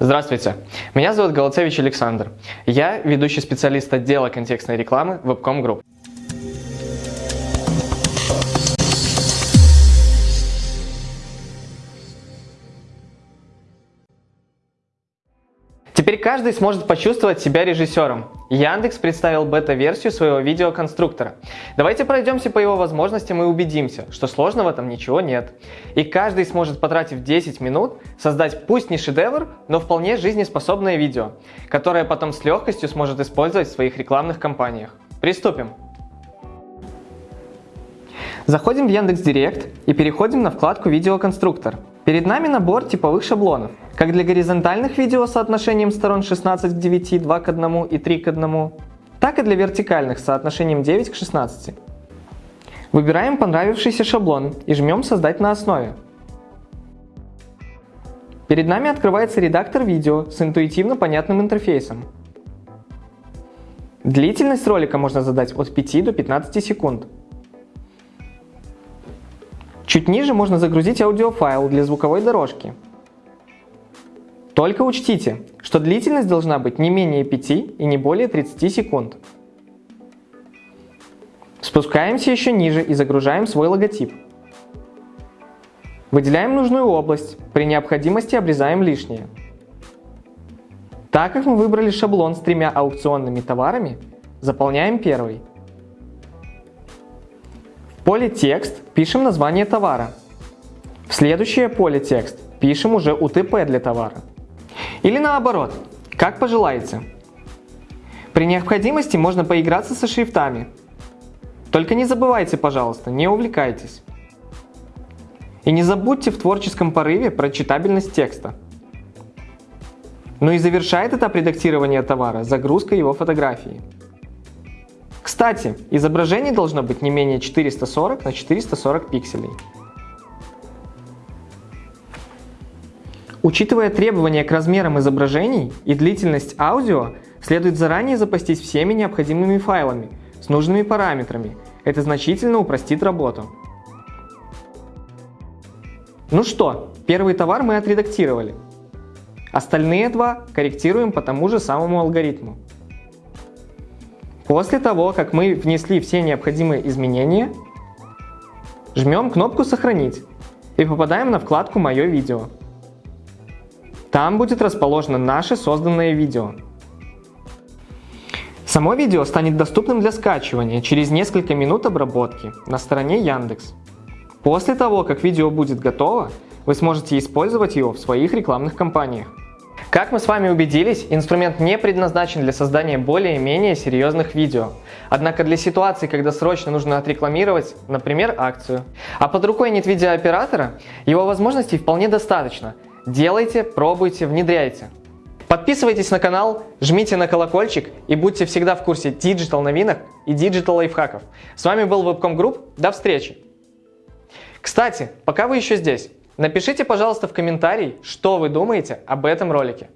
Здравствуйте, меня зовут Голоцевич Александр. Я ведущий специалист отдела контекстной рекламы Webcom Group. Теперь каждый сможет почувствовать себя режиссером. Яндекс представил бета-версию своего видеоконструктора. Давайте пройдемся по его возможностям и убедимся, что сложного там ничего нет. И каждый сможет, потратив 10 минут, создать пусть не шедевр, но вполне жизнеспособное видео, которое потом с легкостью сможет использовать в своих рекламных кампаниях. Приступим! Заходим в Яндекс.Директ и переходим на вкладку «Видеоконструктор». Перед нами набор типовых шаблонов, как для горизонтальных видео с соотношением сторон 16 к 9, 2 к 1 и 3 к 1, так и для вертикальных с соотношением 9 к 16. Выбираем понравившийся шаблон и жмем «Создать на основе». Перед нами открывается редактор видео с интуитивно понятным интерфейсом. Длительность ролика можно задать от 5 до 15 секунд. Чуть ниже можно загрузить аудиофайл для звуковой дорожки. Только учтите, что длительность должна быть не менее 5 и не более 30 секунд. Спускаемся еще ниже и загружаем свой логотип. Выделяем нужную область, при необходимости обрезаем лишнее. Так как мы выбрали шаблон с тремя аукционными товарами, заполняем первый – поле «Текст» пишем название товара. В следующее поле «Текст» пишем уже УТП для товара. Или наоборот, как пожелаете. При необходимости можно поиграться со шрифтами. Только не забывайте, пожалуйста, не увлекайтесь. И не забудьте в творческом порыве про читабельность текста. Ну и завершает этап редактирования товара загрузка его фотографии. Кстати, изображение должно быть не менее 440 на 440 пикселей. Учитывая требования к размерам изображений и длительность аудио, следует заранее запастись всеми необходимыми файлами с нужными параметрами. Это значительно упростит работу. Ну что, первый товар мы отредактировали. Остальные два корректируем по тому же самому алгоритму. После того, как мы внесли все необходимые изменения, жмем кнопку «Сохранить» и попадаем на вкладку «Мое видео». Там будет расположено наше созданное видео. Само видео станет доступным для скачивания через несколько минут обработки на стороне Яндекс. После того, как видео будет готово, вы сможете использовать его в своих рекламных кампаниях. Как мы с вами убедились, инструмент не предназначен для создания более-менее серьезных видео. Однако для ситуации, когда срочно нужно отрекламировать, например, акцию, а под рукой нет видеооператора, его возможностей вполне достаточно. Делайте, пробуйте, внедряйте. Подписывайтесь на канал, жмите на колокольчик и будьте всегда в курсе digital новинок и digital лайфхаков. С вами был Webcom Group, до встречи! Кстати, пока вы еще здесь, Напишите, пожалуйста, в комментарии, что вы думаете об этом ролике.